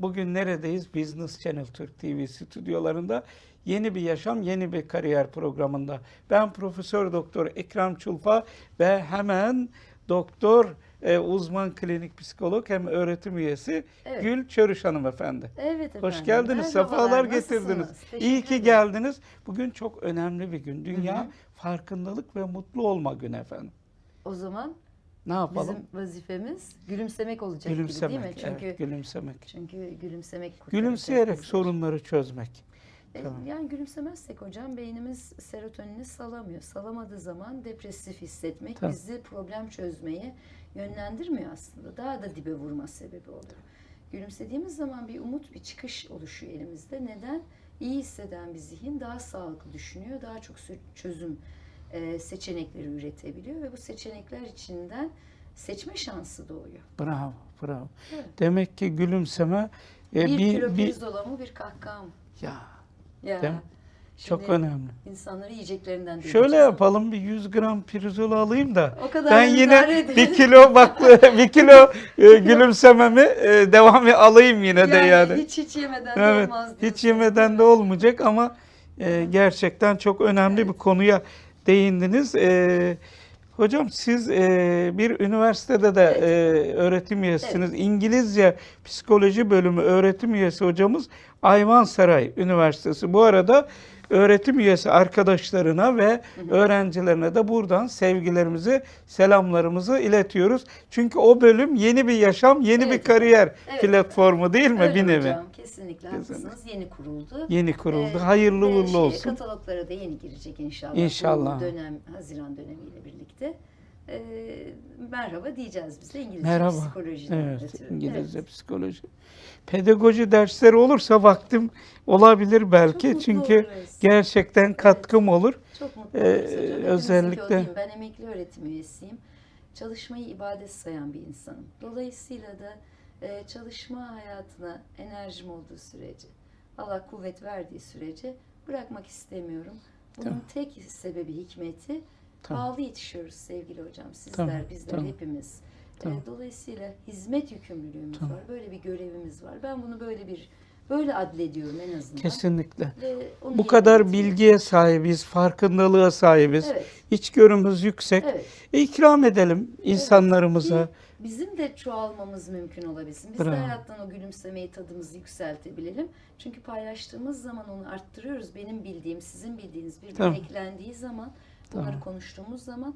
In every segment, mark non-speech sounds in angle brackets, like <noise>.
Bugün neredeyiz? Business Channel Türk TV stüdyolarında yeni bir yaşam, yeni bir kariyer programında. Ben Profesör Doktor Ekrem Çulfa ve hemen doktor e, uzman klinik psikolog hem öğretim üyesi Evet. Gül Çörüş hanımefendi. Evet efendim. Hoş geldiniz, Merhabalar, sefalar getirdiniz. nasılsınız? İyi Teşekkür ki geldiniz. Bugün çok önemli bir gün. Dünya Hı hı. farkındalık ve mutlu olma günü efendim. O zaman Ne yapalım? bizim vazifemiz gülümsemek olacak gibi değil mi? gülümsemek. Çünkü evet, gülümsemek. çünkü gülümsemek Gülümseyerek bizi. sorunları çözmek. E, Tamam. Yani gülümsemezsek hocam beynimiz serotonini salamıyor. Salamadığı zaman depresif hissetmek Tamam. bizi problem çözmeye yönlendirmiyor aslında. Daha da dibe vurma sebebi oluyor. Gülümsediğimiz zaman bir umut, bir çıkış oluşuyor elimizde. Neden? İyi hisseden bir zihin daha sağlıklı düşünüyor, daha çok çözüm e, seçenekleri üretebiliyor ve bu seçenekler içinden seçme şansı doğuyor. Bravo, bravo. Evet. Demek ki gülümseme e, bir, bir, kilo bir, pirzola mı bir kahkaha mı? ya Ya. Değil mi? çok Şimdi önemli. insanları yiyeceklerinden Şöyle yapalım bir 100 gram pirzola alayım da O kadar ben yine edin. bir kilo bak <laughs> <laughs> bir kilo e, gülümsememi e, devam alayım yine de yani. Hiç hiç yemeden de Evet, olmaz hiç yemeden de olmayacak ama e, gerçekten çok önemli bir konuya değindiniz. E, hocam siz e, bir üniversitede de Evet. e, öğretim üyesiniz. İngilizce psikoloji bölümü öğretim üyesi hocamız Ayvansaray Üniversitesi. Bu arada öğretim üyesi arkadaşlarına ve öğrencilerine de buradan sevgilerimizi, selamlarımızı iletiyoruz. Çünkü o bölüm yeni bir yaşam, yeni bir Evet. kariyer Evet. platformu değil mi Öyle bir nevi? hocam, kesinlikle Kesinlikle. haklısınız. Yeni kuruldu. Yeni kuruldu. Ee, Hayırlı uğurlu şeye, olsun. Kataloglara da yeni girecek inşallah. İnşallah. Bu dönem, Haziran dönemiyle birlikte. Ee, merhaba diyeceğiz biz de İngilizce Merhaba. psikolojiden Evet, ötürü. İngilizce Evet. psikoloji. Pedagoji dersleri olursa vaktim olabilir belki. Çok Çünkü oluruz. gerçekten katkım olur. Çok mutlu Ee, oluruz özellikle-? Ben emekli öğretim üyesiyim. Çalışmayı ibadet sayan bir insanım. Dolayısıyla da çalışma hayatına enerjim olduğu sürece, Allah kuvvet verdiği sürece bırakmak istemiyorum. Bunun Tamam. tek sebebi hikmeti Tamam. pahalı yetişiyoruz sevgili hocam. Sizler, Tamam, bizler, tamam. hepimiz. E, Tamam. dolayısıyla hizmet yükümlülüğümüz Tamam. var. Böyle bir görevimiz var. Ben bunu böyle bir böyle adlediyorum en azından. Kesinlikle. Bu kadar bilgiye sahibiz, farkındalığa sahibiz. Evet. İçgörümüz yüksek. Evet. E, ikram edelim insanlarımıza. Ki bizim de çoğalmamız mümkün olabilsin. Biz Bravo. de hayattan o gülümsemeyi tadımızı yükseltebilelim. Çünkü paylaştığımız zaman onu arttırıyoruz. Benim bildiğim, sizin bildiğiniz birbirine Tamam. eklendiği zaman, bunları Tamam. konuştuğumuz zaman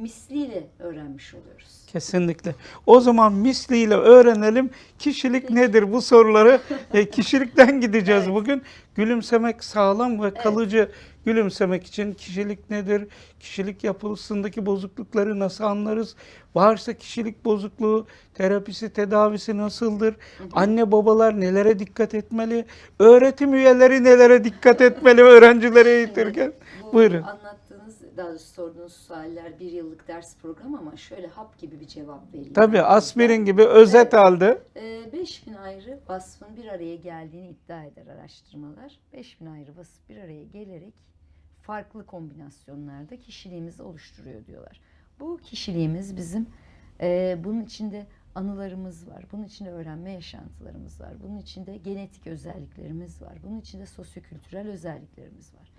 misliyle öğrenmiş oluyoruz. Kesinlikle. O zaman misliyle öğrenelim. Kişilik nedir bu soruları? <laughs> e, kişilikten gideceğiz Evet. bugün. Gülümsemek sağlam ve kalıcı gülümsemek için kişilik nedir? Kişilik yapısındaki bozuklukları nasıl anlarız? Varsa kişilik bozukluğu, terapisi, tedavisi nasıldır? Anne babalar nelere dikkat etmeli? Öğretim üyeleri nelere dikkat etmeli öğrencileri eğitirken? Bu Buyurun. anlattığınız, daha doğrusu sorduğunuz sualler bir yıllık ders programı ama şöyle hap gibi bir cevap vereyim. Tabii aspirin gibi özet Evet. Ee, 5000 ayrı vasfın bir araya geldiğini iddia eder araştırmalar. 5000 ayrı vasıf bir araya gelerek farklı kombinasyonlarda kişiliğimizi oluşturuyor diyorlar. Bu kişiliğimiz bizim e, bunun içinde anılarımız var. Bunun içinde öğrenme yaşantılarımız var. Bunun içinde genetik özelliklerimiz var. Bunun içinde sosyokültürel özelliklerimiz var.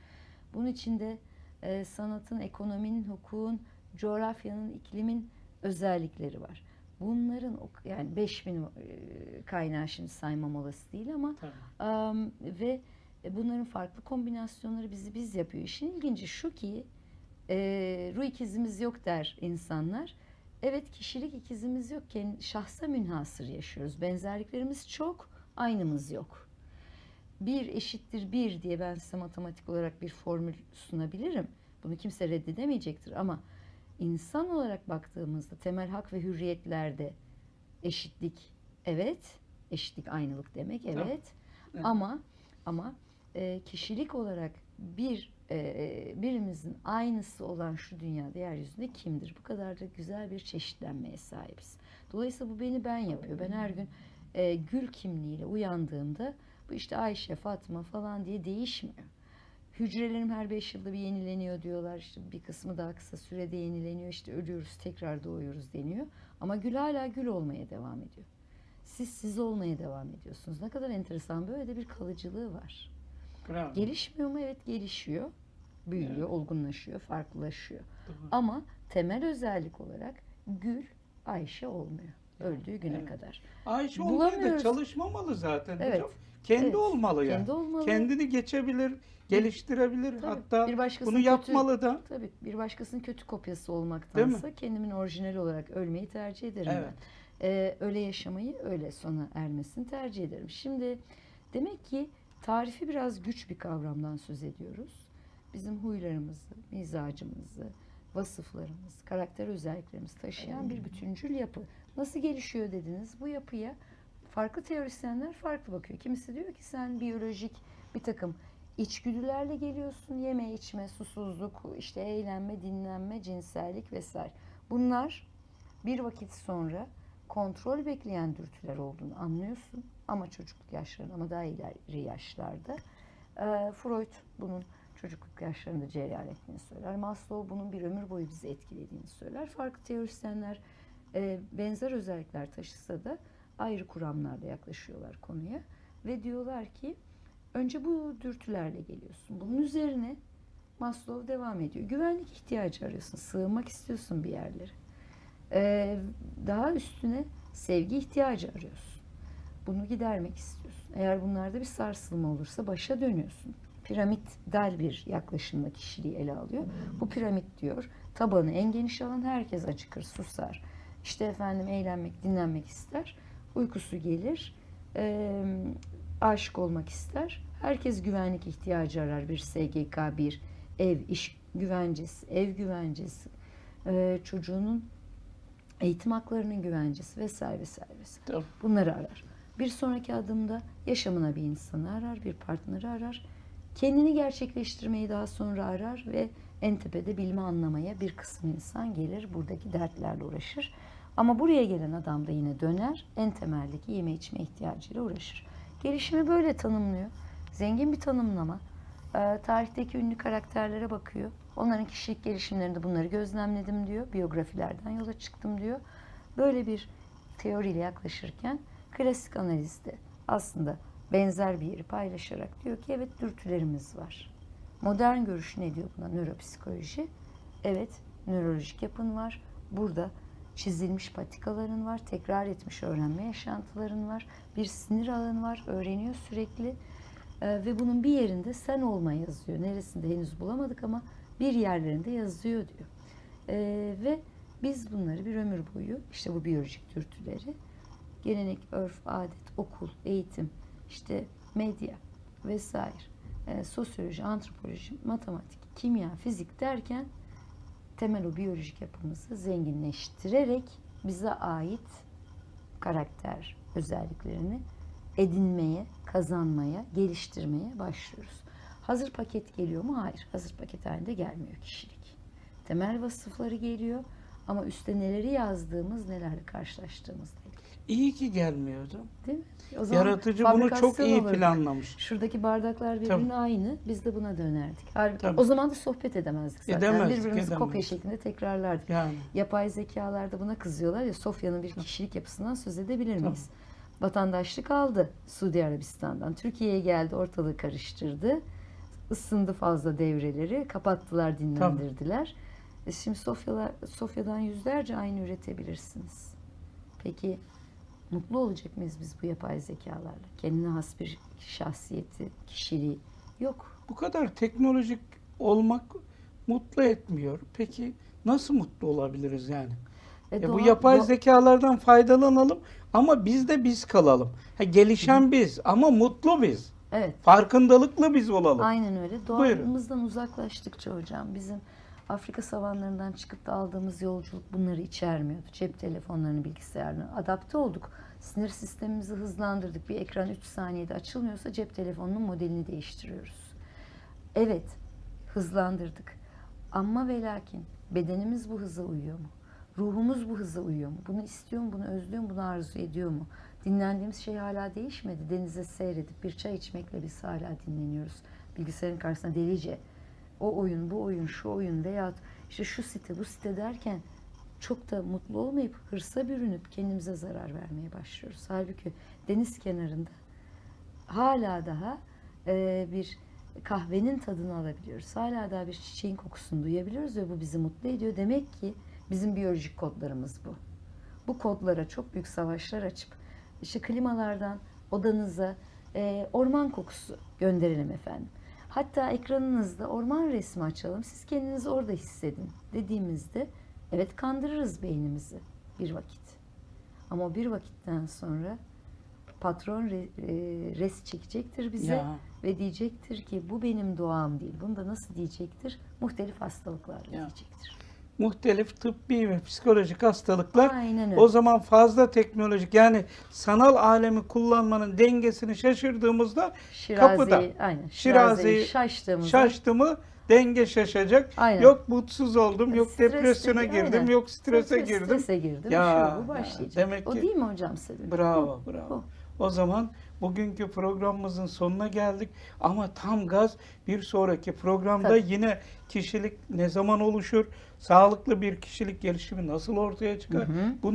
Bunun içinde e, sanatın, ekonominin, hukukun, coğrafyanın, iklimin özellikleri var. Bunların yani 5000 e, kaynağı şimdi saymam olası değil ama am, ve bunların farklı kombinasyonları bizi biz yapıyor. İşin ilginci şu ki e, ruh ikizimiz yok der insanlar. Evet kişilik ikizimiz yokken şahsa münhasır yaşıyoruz. Benzerliklerimiz çok, aynımız yok. Bir eşittir bir diye ben size matematik olarak bir formül sunabilirim. Bunu kimse reddedemeyecektir ama insan olarak baktığımızda temel hak ve hürriyetlerde eşitlik evet, eşitlik aynılık demek evet. Evet. Ama ama e, kişilik olarak bir e, birimizin aynısı olan şu dünyada yeryüzünde kimdir? Bu kadar da güzel bir çeşitlenmeye sahibiz. Dolayısıyla bu beni ben yapıyor. Ben her gün e, gül kimliğiyle uyandığımda bu işte Ayşe, Fatma falan diye değişmiyor. Hücrelerim her beş yılda bir yenileniyor diyorlar. İşte bir kısmı daha kısa sürede yenileniyor. İşte ölüyoruz, tekrar doğuyoruz deniyor. Ama gül hala gül olmaya devam ediyor. Siz siz olmaya devam ediyorsunuz. Ne kadar enteresan böyle de bir kalıcılığı var. Bravo. Gelişmiyor mu? Evet gelişiyor. Büyüyor, Evet. olgunlaşıyor, farklılaşıyor. Doğru. Ama temel özellik olarak Gül Ayşe olmuyor. Öldüğü güne Evet. kadar. Ayşe olmaya da çalışmamalı zaten Evet. hocam. Kendi Evet. olmalı yani. Kendi olmalı. Kendini geçebilir, geliştirebilir. Tabii, Hatta bir bunu kötü- yapmalı da. Tabii bir başkasının kötü kopyası olmaktansa kendimin orijinali olarak ölmeyi tercih ederim Evet. ben. Ee, öyle yaşamayı öyle sona ermesini tercih ederim. Şimdi demek ki tarifi biraz güç bir kavramdan söz ediyoruz. Bizim huylarımızı, mizacımızı, vasıflarımız, karakter özelliklerimizi taşıyan bir bütüncül yapı. Nasıl gelişiyor dediniz? Bu yapıya farklı teorisyenler farklı bakıyor. Kimisi diyor ki sen biyolojik bir takım içgüdülerle geliyorsun. Yeme, içme, susuzluk, işte eğlenme, dinlenme, cinsellik vesaire. Bunlar bir vakit sonra kontrol bekleyen dürtüler olduğunu anlıyorsun. Ama çocukluk yaşlarında ama daha ileri yaşlarda. Ee, Freud bunun çocukluk yaşlarında cereyan ettiğini söyler. Maslow bunun bir ömür boyu bizi etkilediğini söyler. Farklı teorisyenler e, benzer özellikler taşısa da ayrı kuramlarla yaklaşıyorlar konuya. Ve diyorlar ki önce bu dürtülerle geliyorsun. Bunun üzerine Maslow devam ediyor. Güvenlik ihtiyacı arıyorsun. Sığınmak istiyorsun bir yerlere. Ee, daha üstüne sevgi ihtiyacı arıyorsun. Bunu gidermek istiyorsun. Eğer bunlarda bir sarsılma olursa başa dönüyorsun. Piramidal bir yaklaşımla kişiliği ele alıyor. Bu piramit diyor tabanı en geniş alan herkes acıkır, susar. İşte efendim eğlenmek, dinlenmek ister. Uykusu gelir. Ee, aşık olmak ister. Herkes güvenlik ihtiyacı arar. Bir SGK, bir ev, iş güvencesi, ev güvencesi, ee, çocuğunun eğitim haklarının güvencesi vesaire vesaire vesaire. Tabii. Bunları arar. Bir sonraki adımda yaşamına bir insanı arar, bir partneri arar. Kendini gerçekleştirmeyi daha sonra arar ve en tepede bilme anlamaya bir kısım insan gelir. Buradaki dertlerle uğraşır. Ama buraya gelen adam da yine döner. En temeldeki yeme içme ihtiyacıyla uğraşır. Gelişimi böyle tanımlıyor. Zengin bir tanımlama. Ee, tarihteki ünlü karakterlere bakıyor. Onların kişilik gelişimlerinde bunları gözlemledim diyor. Biyografilerden yola çıktım diyor. Böyle bir teoriyle yaklaşırken klasik analizde aslında benzer bir yeri paylaşarak diyor ki evet dürtülerimiz var. Modern görüş ne diyor buna? Nöropsikoloji. Evet, nörolojik yapın var. Burada çizilmiş patikaların var, tekrar etmiş öğrenme yaşantıların var. Bir sinir alanı var, öğreniyor sürekli. Ee, ve bunun bir yerinde sen olma yazıyor. Neresinde henüz bulamadık ama bir yerlerinde yazıyor diyor. Ee, ve biz bunları bir ömür boyu, işte bu biyolojik dürtüleri, gelenek, örf, adet, okul, eğitim, işte medya vesaire, e, sosyoloji, antropoloji, matematik, kimya, fizik derken temel o biyolojik yapımızı zenginleştirerek bize ait karakter özelliklerini edinmeye, kazanmaya, geliştirmeye başlıyoruz. Hazır paket geliyor mu? Hayır. Hazır paket halinde gelmiyor kişilik. Temel vasıfları geliyor ama üstte neleri yazdığımız, nelerle karşılaştığımızla ilgili. İyi ki gelmiyordu. Değil mi? O zaman Yaratıcı bunu çok iyi olurdu. planlamış. Şuradaki bardaklar birbirine Tabii. aynı. Biz de buna dönerdik. Halbuki Tabii. o zaman da sohbet edemezdik zaten. Edemezdik, Birbirimizi kopya edemezdik. şeklinde tekrarlardık. Yani Yapay zekalarda buna kızıyorlar ya Sofya'nın bir kişilik yapısından söz edebilir miyiz? Vatandaşlık aldı Suudi Arabistan'dan. Türkiye'ye geldi ortalığı karıştırdı. Isındı fazla devreleri. Kapattılar dinlendirdiler. E şimdi Sofya'lar, Sofya'dan yüzlerce aynı üretebilirsiniz. Peki mutlu olacak mıyız biz bu yapay zekalarla? Kendine has bir şahsiyeti, kişiliği yok. bu kadar teknolojik olmak mutlu etmiyor. Peki nasıl mutlu olabiliriz yani? E Ya bu doğa- yapay doğa- zekalardan faydalanalım ama biz de biz kalalım. Ha, gelişen biz ama mutlu biz. Evet. Farkındalıklı biz olalım. Aynen öyle. Buyurun. Doğamızdan uzaklaştıkça hocam bizim Afrika savanlarından çıkıp da aldığımız yolculuk bunları içermiyordu. Cep telefonlarını, bilgisayarını adapte olduk. Sinir sistemimizi hızlandırdık. Bir ekran 3 saniyede açılmıyorsa cep telefonunun modelini değiştiriyoruz. Evet, hızlandırdık. Ama ve lakin bedenimiz bu hıza uyuyor mu? Ruhumuz bu hıza uyuyor mu? Bunu istiyor mu? Bunu özlüyor mu? Bunu arzu ediyor mu? Dinlendiğimiz şey hala değişmedi. Denize seyredip bir çay içmekle biz hala dinleniyoruz. Bilgisayarın karşısında delice. O oyun, bu oyun, şu oyun veyahut işte şu site, bu site derken çok da mutlu olmayıp hırsa bürünüp kendimize zarar vermeye başlıyoruz. Halbuki deniz kenarında hala daha e, bir kahvenin tadını alabiliyoruz. Hala daha bir çiçeğin kokusunu duyabiliyoruz ve bu bizi mutlu ediyor. Demek ki bizim biyolojik kodlarımız bu. Bu kodlara çok büyük savaşlar açıp işte klimalardan odanıza e, orman kokusu gönderelim efendim. Hatta ekranınızda orman resmi açalım. Siz kendinizi orada hissedin dediğimizde evet kandırırız beynimizi bir vakit. Ama bir vakitten sonra patron re, e, res çekecektir bize Ya. ve diyecektir ki bu benim doğam değil. Bunu da nasıl diyecektir? Muhtelif hastalıklarla Ya. diyecektir. Muhtelif tıbbi ve psikolojik hastalıklar Aynen öyle. o zaman fazla teknolojik yani sanal alemi kullanmanın dengesini şaşırdığımızda kapıda. Şiraze'yi, aynen. Şiraze'yi şaştığımızda şaştı mı denge şaşacak. Aynen. Yok mutsuz oldum, yok Stresli- depresyona girdim, aynen. yok strese Stres- girdim. Strese girdim. Ya, şu bu ya, başlayacak. demek o ki- değil mi hocam sebebi? Bravo, bravo. bu. O zaman bugünkü programımızın sonuna geldik ama tam gaz bir sonraki programda Tabii. yine kişilik ne zaman oluşur, sağlıklı bir kişilik gelişimi nasıl ortaya çıkar? Hı hı. Bunları